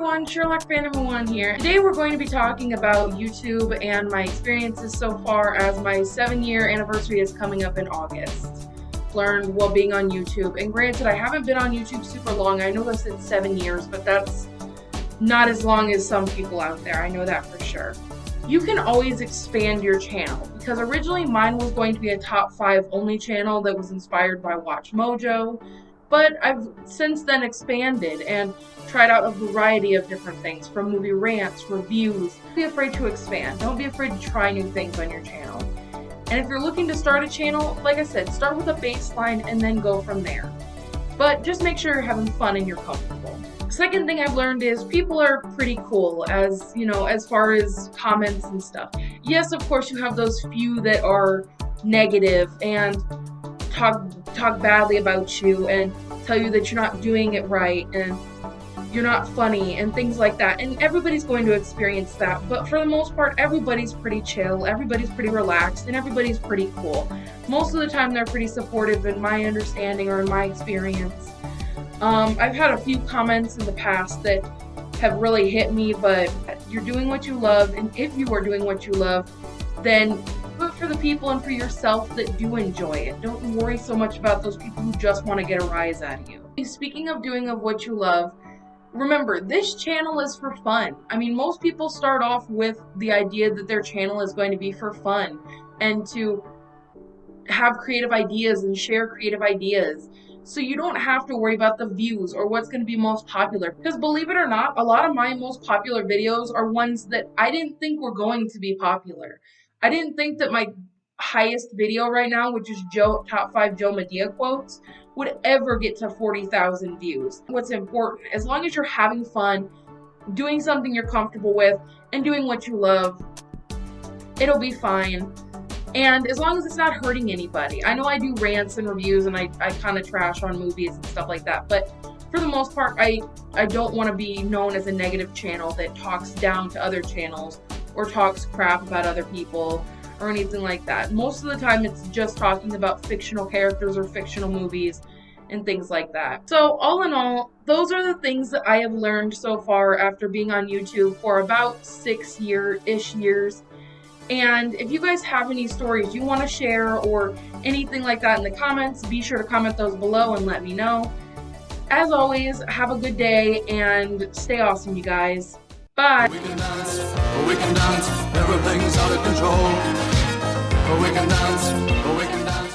everyone, Sherlock Fan one here. Today we're going to be talking about YouTube and my experiences so far as my seven year anniversary is coming up in August. Learned while being on YouTube, and granted I haven't been on YouTube super long, I know I said seven years, but that's not as long as some people out there, I know that for sure. You can always expand your channel, because originally mine was going to be a top five only channel that was inspired by Watch Mojo, but I've since then expanded and tried out a variety of different things from movie rants, reviews. Don't be afraid to expand. Don't be afraid to try new things on your channel. And if you're looking to start a channel, like I said, start with a baseline and then go from there. But just make sure you're having fun and you're comfortable. Second thing I've learned is people are pretty cool as, you know, as far as comments and stuff. Yes, of course you have those few that are negative and talk talk badly about you and tell you that you're not doing it right and you're not funny and things like that. And everybody's going to experience that. But for the most part, everybody's pretty chill, everybody's pretty relaxed, and everybody's pretty cool. Most of the time, they're pretty supportive in my understanding or in my experience. Um, I've had a few comments in the past that have really hit me, but you're doing what you love, and if you are doing what you love, then for the people and for yourself that do enjoy it. Don't worry so much about those people who just want to get a rise out of you. Speaking of doing of what you love, remember this channel is for fun. I mean, most people start off with the idea that their channel is going to be for fun and to have creative ideas and share creative ideas. So you don't have to worry about the views or what's going to be most popular. Because believe it or not, a lot of my most popular videos are ones that I didn't think were going to be popular. I didn't think that my highest video right now, which is Joe top five Joe Madea quotes, would ever get to 40,000 views. What's important, as long as you're having fun, doing something you're comfortable with, and doing what you love, it'll be fine. And as long as it's not hurting anybody. I know I do rants and reviews and I, I kind of trash on movies and stuff like that, but for the most part, I, I don't want to be known as a negative channel that talks down to other channels or talks crap about other people or anything like that. Most of the time, it's just talking about fictional characters or fictional movies and things like that. So, all in all, those are the things that I have learned so far after being on YouTube for about six year ish years. And if you guys have any stories you want to share or anything like that in the comments, be sure to comment those below and let me know. As always, have a good day and stay awesome, you guys. Bye. We can dance, we can dance, everything's out of control. We can dance, we can dance.